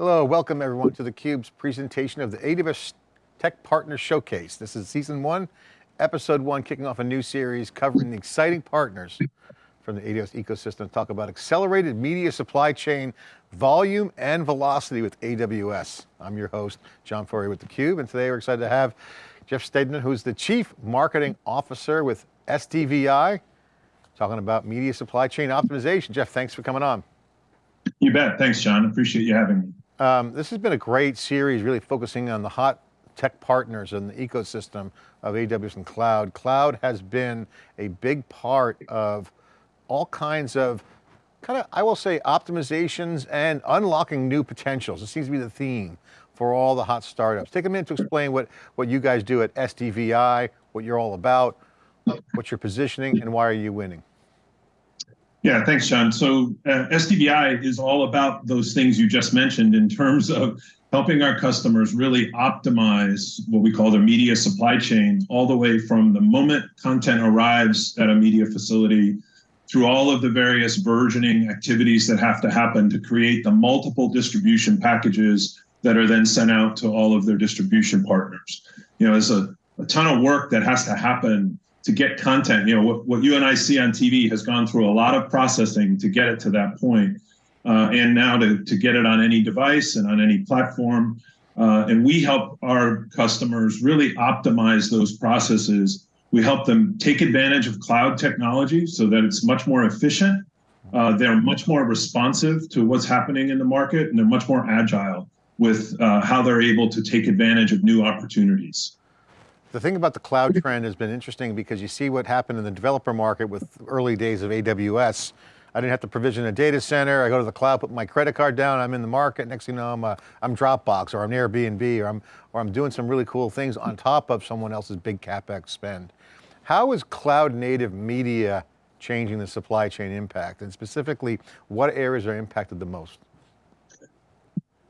Hello, welcome everyone to theCUBE's presentation of the AWS Tech Partner Showcase. This is season one, episode one, kicking off a new series covering the exciting partners from the AWS ecosystem to talk about accelerated media supply chain volume and velocity with AWS. I'm your host, John Furrier with theCUBE, and today we're excited to have Jeff Stedman, who's the Chief Marketing Officer with SDVI, talking about media supply chain optimization. Jeff, thanks for coming on. You bet, thanks John, appreciate you having me. Um, this has been a great series, really focusing on the hot tech partners and the ecosystem of AWS and cloud. Cloud has been a big part of all kinds of, kind of, I will say optimizations and unlocking new potentials. It seems to be the theme for all the hot startups. Take a minute to explain what, what you guys do at SDVI, what you're all about, what you're positioning, and why are you winning? Yeah, thanks, John. So uh, SDVI is all about those things you just mentioned in terms of helping our customers really optimize what we call their media supply chain, all the way from the moment content arrives at a media facility through all of the various versioning activities that have to happen to create the multiple distribution packages that are then sent out to all of their distribution partners. You know, there's a, a ton of work that has to happen to get content. You know, what, what you and I see on TV has gone through a lot of processing to get it to that point. Uh, and now to, to get it on any device and on any platform. Uh, and we help our customers really optimize those processes. We help them take advantage of cloud technology so that it's much more efficient. Uh, they're much more responsive to what's happening in the market and they're much more agile with uh, how they're able to take advantage of new opportunities. The thing about the cloud trend has been interesting because you see what happened in the developer market with early days of AWS. I didn't have to provision a data center. I go to the cloud, put my credit card down, I'm in the market. Next thing you know, I'm, a, I'm Dropbox or I'm Airbnb or I'm, or I'm doing some really cool things on top of someone else's big CapEx spend. How is cloud native media changing the supply chain impact? And specifically, what areas are impacted the most?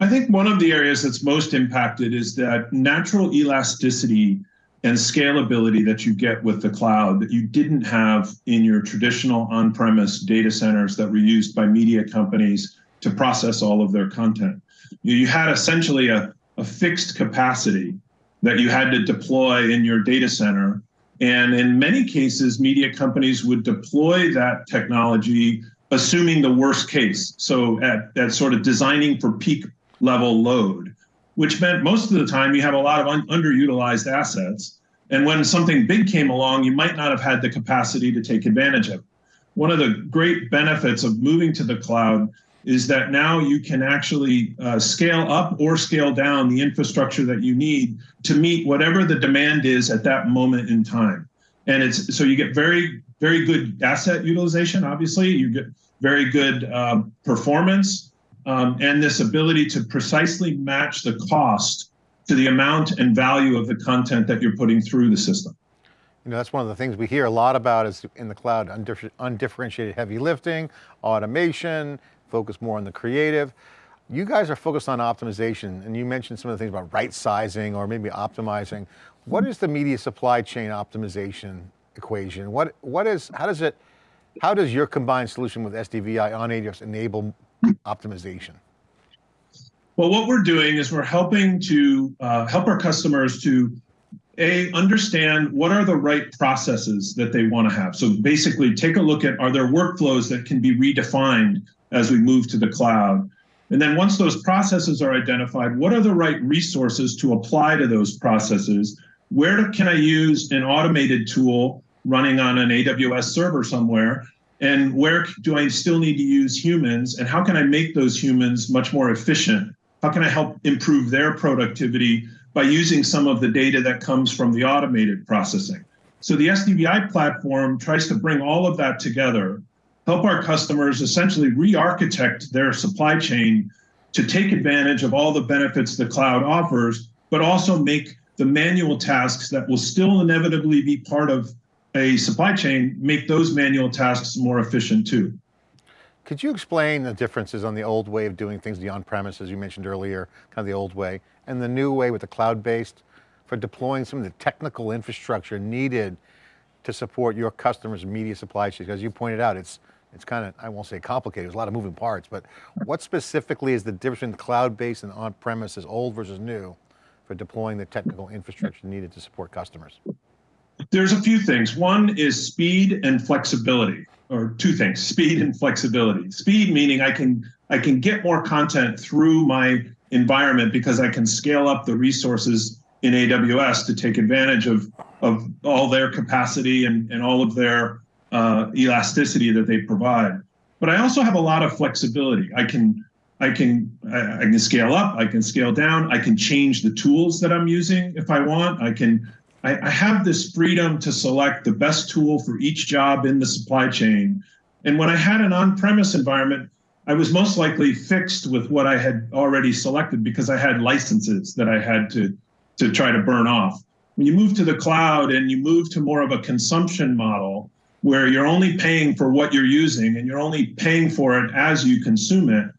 I think one of the areas that's most impacted is that natural elasticity and scalability that you get with the cloud that you didn't have in your traditional on-premise data centers that were used by media companies to process all of their content. You had essentially a, a fixed capacity that you had to deploy in your data center. And in many cases, media companies would deploy that technology assuming the worst case. So at, at sort of designing for peak level load which meant most of the time you have a lot of un underutilized assets. And when something big came along, you might not have had the capacity to take advantage of. One of the great benefits of moving to the cloud is that now you can actually uh, scale up or scale down the infrastructure that you need to meet whatever the demand is at that moment in time. And it's so you get very, very good asset utilization, obviously, you get very good uh, performance, um, and this ability to precisely match the cost to the amount and value of the content that you're putting through the system. You know, that's one of the things we hear a lot about is in the cloud, undifferentiated heavy lifting, automation, focus more on the creative. You guys are focused on optimization and you mentioned some of the things about right sizing or maybe optimizing. What is the media supply chain optimization equation? What, what is, how does it, how does your combined solution with SDVI on AWS enable optimization? Well, what we're doing is we're helping to uh, help our customers to a understand what are the right processes that they want to have. So basically take a look at are there workflows that can be redefined as we move to the cloud? And then once those processes are identified, what are the right resources to apply to those processes? Where can I use an automated tool running on an AWS server somewhere and where do I still need to use humans and how can I make those humans much more efficient? How can I help improve their productivity by using some of the data that comes from the automated processing? So the SDVI platform tries to bring all of that together, help our customers essentially re-architect their supply chain to take advantage of all the benefits the cloud offers, but also make the manual tasks that will still inevitably be part of a supply chain make those manual tasks more efficient too. Could you explain the differences on the old way of doing things, the on-premise, as you mentioned earlier, kind of the old way, and the new way with the cloud-based for deploying some of the technical infrastructure needed to support your customers' media supply chains? As you pointed out, it's it's kind of, I won't say complicated, there's a lot of moving parts, but what specifically is the difference between cloud-based and on-premises, old versus new, for deploying the technical infrastructure needed to support customers? There's a few things. One is speed and flexibility, or two things, speed and flexibility. Speed meaning I can, I can get more content through my environment because I can scale up the resources in AWS to take advantage of, of all their capacity and, and all of their uh, elasticity that they provide. But I also have a lot of flexibility. I can I can I, can scale up, I can scale down, I can change the tools that I'm using if I want. I can I, I have this freedom to select the best tool for each job in the supply chain. And when I had an on-premise environment, I was most likely fixed with what I had already selected because I had licenses that I had to to try to burn off. When you move to the cloud and you move to more of a consumption model, where you're only paying for what you're using and you're only paying for it as you consume it.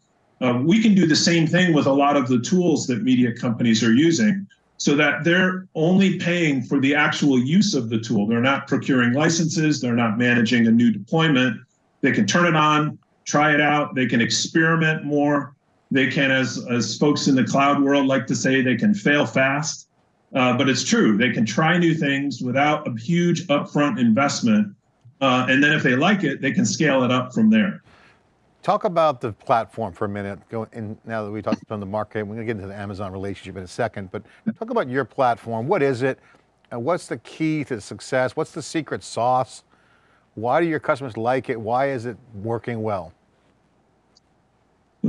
Uh, we can do the same thing with a lot of the tools that media companies are using so that they're only paying for the actual use of the tool. They're not procuring licenses, they're not managing a new deployment. They can turn it on, try it out, they can experiment more. They can, as, as folks in the cloud world like to say, they can fail fast. Uh, but it's true, they can try new things without a huge upfront investment uh, and then if they like it, they can scale it up from there. Talk about the platform for a minute. Go in, now that we talked about the market, we're going to get into the Amazon relationship in a second, but talk about your platform. What is it? And what's the key to success? What's the secret sauce? Why do your customers like it? Why is it working well?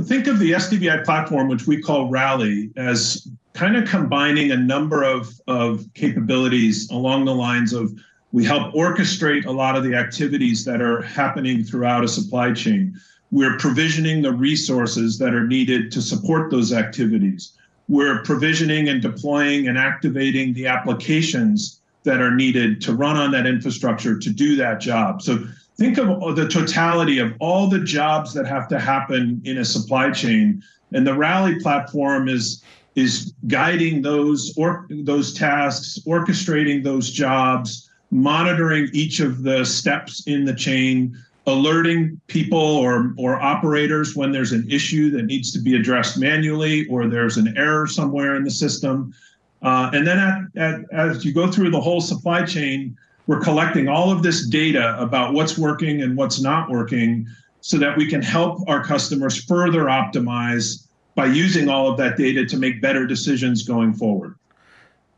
Think of the SDVI platform, which we call Rally, as kind of combining a number of, of capabilities along the lines of we help orchestrate a lot of the activities that are happening throughout a supply chain. We're provisioning the resources that are needed to support those activities. We're provisioning and deploying and activating the applications that are needed to run on that infrastructure to do that job. So think of the totality of all the jobs that have to happen in a supply chain. And the Rally platform is is guiding those or those tasks, orchestrating those jobs, monitoring each of the steps in the chain, alerting people or, or operators when there's an issue that needs to be addressed manually or there's an error somewhere in the system. Uh, and then at, at, as you go through the whole supply chain, we're collecting all of this data about what's working and what's not working so that we can help our customers further optimize by using all of that data to make better decisions going forward.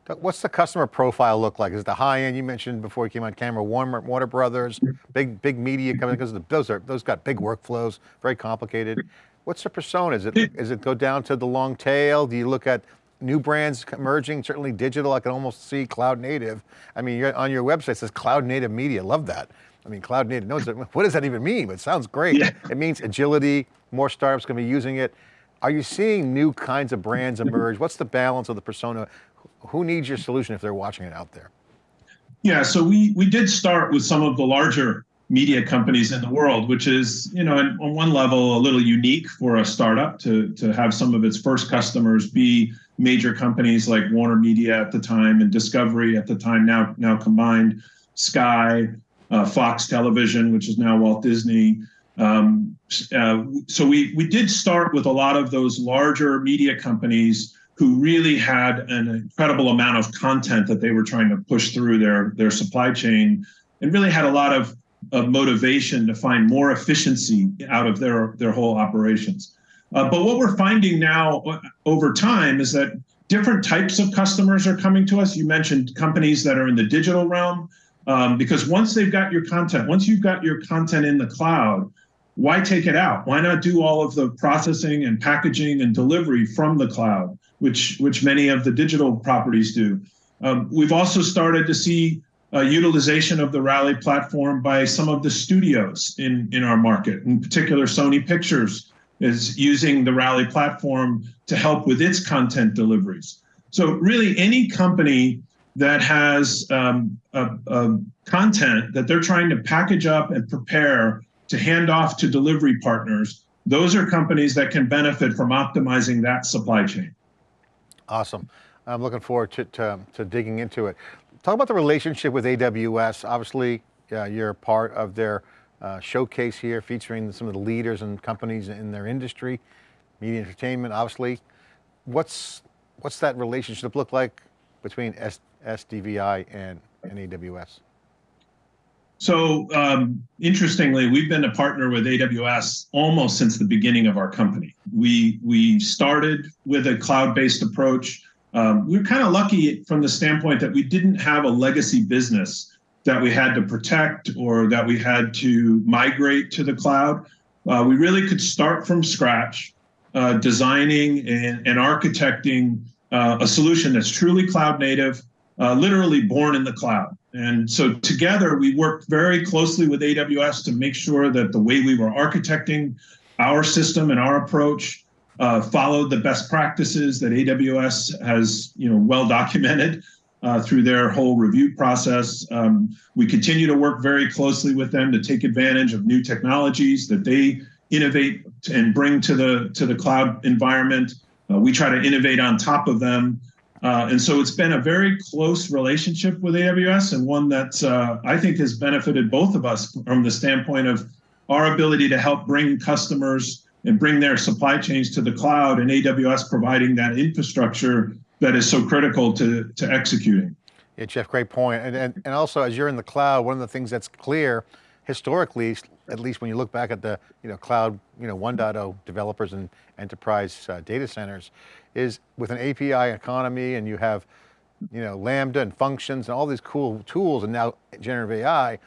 What's the customer profile look like? Is it the high end you mentioned before you came on camera, Warner, Warner Brothers, big big media coming because those are those got big workflows, very complicated. What's the persona? Is it is it go down to the long tail? Do you look at new brands emerging? Certainly digital. I can almost see cloud native. I mean, on your website it says cloud native media. Love that. I mean, cloud native. No, what does that even mean? But it sounds great. Yeah. It means agility. More startups going to be using it. Are you seeing new kinds of brands emerge? What's the balance of the persona? Who needs your solution if they're watching it out there? Yeah, so we we did start with some of the larger media companies in the world, which is, you know, on one level a little unique for a startup to to have some of its first customers be major companies like Warner Media at the time and Discovery at the time, now now combined, Sky, uh, Fox Television, which is now Walt Disney. Um, uh, so we we did start with a lot of those larger media companies who really had an incredible amount of content that they were trying to push through their, their supply chain and really had a lot of, of motivation to find more efficiency out of their, their whole operations. Uh, but what we're finding now uh, over time is that different types of customers are coming to us. You mentioned companies that are in the digital realm, um, because once they've got your content, once you've got your content in the cloud, why take it out? Why not do all of the processing and packaging and delivery from the cloud? Which which many of the digital properties do. Um, we've also started to see uh, utilization of the Rally platform by some of the studios in in our market. In particular, Sony Pictures is using the Rally platform to help with its content deliveries. So really, any company that has um, a, a content that they're trying to package up and prepare to hand off to delivery partners, those are companies that can benefit from optimizing that supply chain. Awesome. I'm looking forward to, to, to, digging into it. Talk about the relationship with AWS. Obviously, uh, you're part of their uh, showcase here featuring some of the leaders and companies in their industry, media entertainment, obviously. What's, what's that relationship look like between S, SDVI and, and AWS? So um, interestingly, we've been a partner with AWS almost since the beginning of our company. We we started with a cloud-based approach. Um, we are kind of lucky from the standpoint that we didn't have a legacy business that we had to protect or that we had to migrate to the cloud. Uh, we really could start from scratch, uh, designing and, and architecting uh, a solution that's truly cloud native, uh, literally born in the cloud. And so together we worked very closely with AWS to make sure that the way we were architecting our system and our approach uh, followed the best practices that AWS has, you know, well documented uh, through their whole review process. Um, we continue to work very closely with them to take advantage of new technologies that they innovate and bring to the to the cloud environment. Uh, we try to innovate on top of them. Uh, and so it's been a very close relationship with AWS and one that uh, I think has benefited both of us from the standpoint of our ability to help bring customers and bring their supply chains to the cloud and AWS providing that infrastructure that is so critical to, to executing. Yeah, Jeff, great point. And, and, and also as you're in the cloud, one of the things that's clear historically, at least when you look back at the you know, cloud you know, 1.0 developers and enterprise uh, data centers, is with an API economy and you have you know, Lambda and functions and all these cool tools and now generative AI,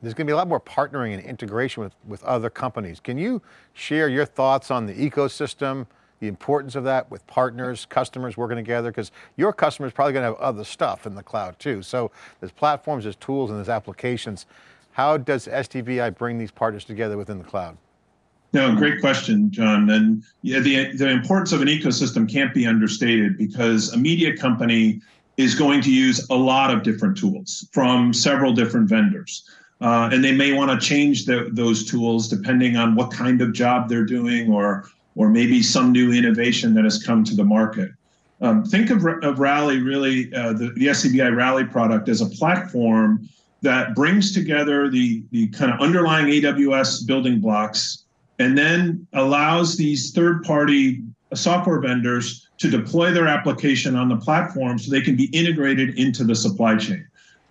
there's going to be a lot more partnering and integration with, with other companies. Can you share your thoughts on the ecosystem, the importance of that with partners, customers working together? Because your customers probably going to have other stuff in the cloud too. So there's platforms, there's tools, and there's applications. How does SDVI bring these partners together within the cloud? No, great question, John. And yeah, the, the importance of an ecosystem can't be understated because a media company is going to use a lot of different tools from several different vendors. Uh, and they may want to change the, those tools depending on what kind of job they're doing or, or maybe some new innovation that has come to the market. Um, think of, of Rally, really, uh, the, the SDVI Rally product as a platform that brings together the, the kind of underlying AWS building blocks and then allows these third party software vendors to deploy their application on the platform so they can be integrated into the supply chain.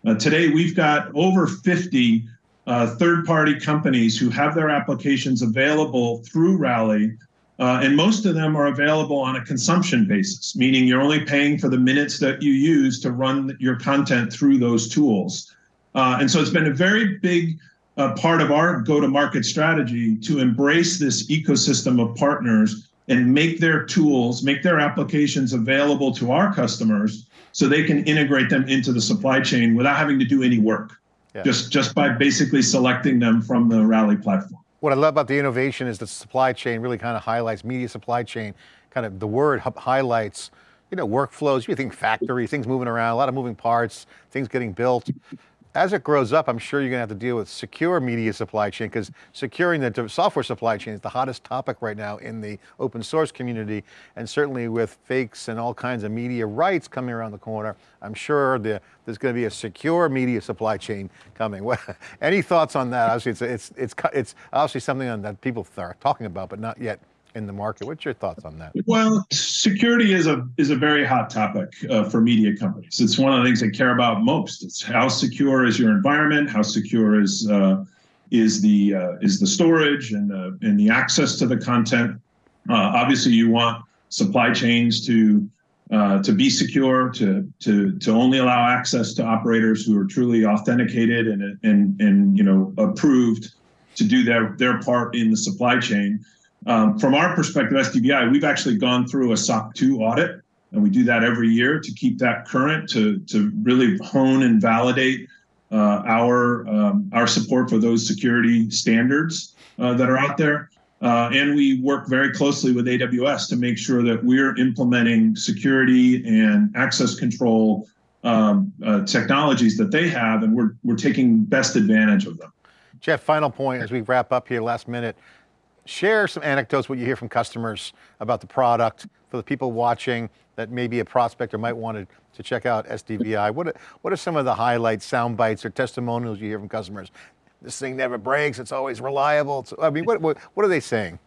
Uh, today, we've got over 50 uh, third party companies who have their applications available through Rally. Uh, and most of them are available on a consumption basis, meaning you're only paying for the minutes that you use to run your content through those tools. Uh, and so it's been a very big uh, part of our go-to-market strategy to embrace this ecosystem of partners and make their tools, make their applications available to our customers so they can integrate them into the supply chain without having to do any work, yeah. just, just by basically selecting them from the Rally platform. What I love about the innovation is the supply chain really kind of highlights, media supply chain, kind of the word highlights you know, workflows, you think factory, things moving around, a lot of moving parts, things getting built as it grows up, I'm sure you're going to have to deal with secure media supply chain because securing the software supply chain is the hottest topic right now in the open source community. And certainly with fakes and all kinds of media rights coming around the corner, I'm sure the, there's going to be a secure media supply chain coming. Any thoughts on that? Obviously, it's, it's, it's, it's obviously something that people are talking about, but not yet in the market. What's your thoughts on that? Well, security is a is a very hot topic uh, for media companies. It's one of the things they care about most. It's how secure is your environment, how secure is uh, is the uh, is the storage and the and the access to the content. Uh, obviously, you want supply chains to uh, to be secure, to to to only allow access to operators who are truly authenticated and and and you know approved to do their their part in the supply chain. Um, from our perspective, SDVI, we've actually gone through a SOC 2 audit, and we do that every year to keep that current, to, to really hone and validate uh, our, um, our support for those security standards uh, that are out there. Uh, and we work very closely with AWS to make sure that we're implementing security and access control um, uh, technologies that they have, and we're, we're taking best advantage of them. Jeff, final point as we wrap up here, last minute share some anecdotes, what you hear from customers about the product for the people watching that maybe a prospect or might want to, to check out SDVI. What are, what are some of the highlights, sound bites, or testimonials you hear from customers? this thing never breaks, it's always reliable. It's, I mean, what, what, what are they saying?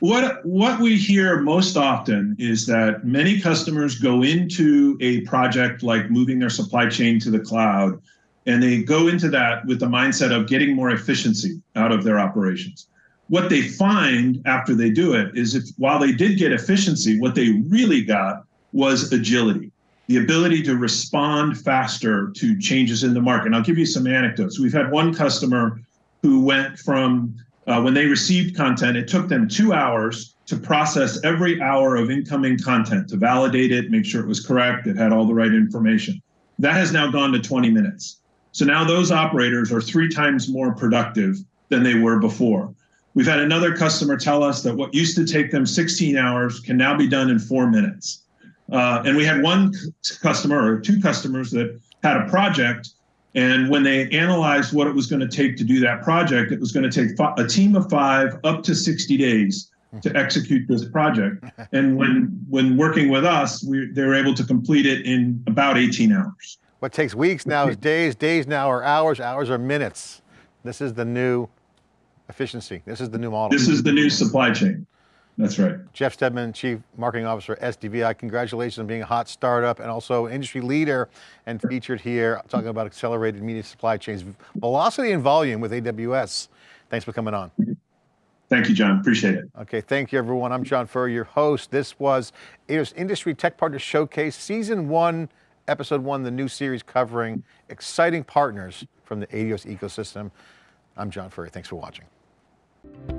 What what we hear most often is that many customers go into a project like moving their supply chain to the cloud, and they go into that with the mindset of getting more efficiency out of their operations. What they find after they do it is if while they did get efficiency, what they really got was agility, the ability to respond faster to changes in the market. And I'll give you some anecdotes. We've had one customer who went from uh, when they received content, it took them two hours to process every hour of incoming content, to validate it, make sure it was correct, it had all the right information. That has now gone to 20 minutes. So now those operators are three times more productive than they were before. We've had another customer tell us that what used to take them 16 hours can now be done in four minutes. Uh, and we had one customer or two customers that had a project and when they analyzed what it was going to take to do that project, it was going to take a team of five up to 60 days to execute this project. And when when working with us, we, they were able to complete it in about 18 hours. What takes weeks now is days, days now are hours, hours are minutes. This is the new efficiency. This is the new model. This is the new supply chain. That's right. Jeff Stedman, Chief Marketing Officer, SDVI. Congratulations on being a hot startup and also industry leader and featured here talking about accelerated media supply chains, velocity and volume with AWS. Thanks for coming on. Thank you, John. Appreciate it. Okay, thank you, everyone. I'm John Furrier, your host. This was AWS Industry Tech Partners Showcase, Season 1, Episode 1, the new series covering exciting partners from the AWS ecosystem. I'm John Furrier. Thanks for watching you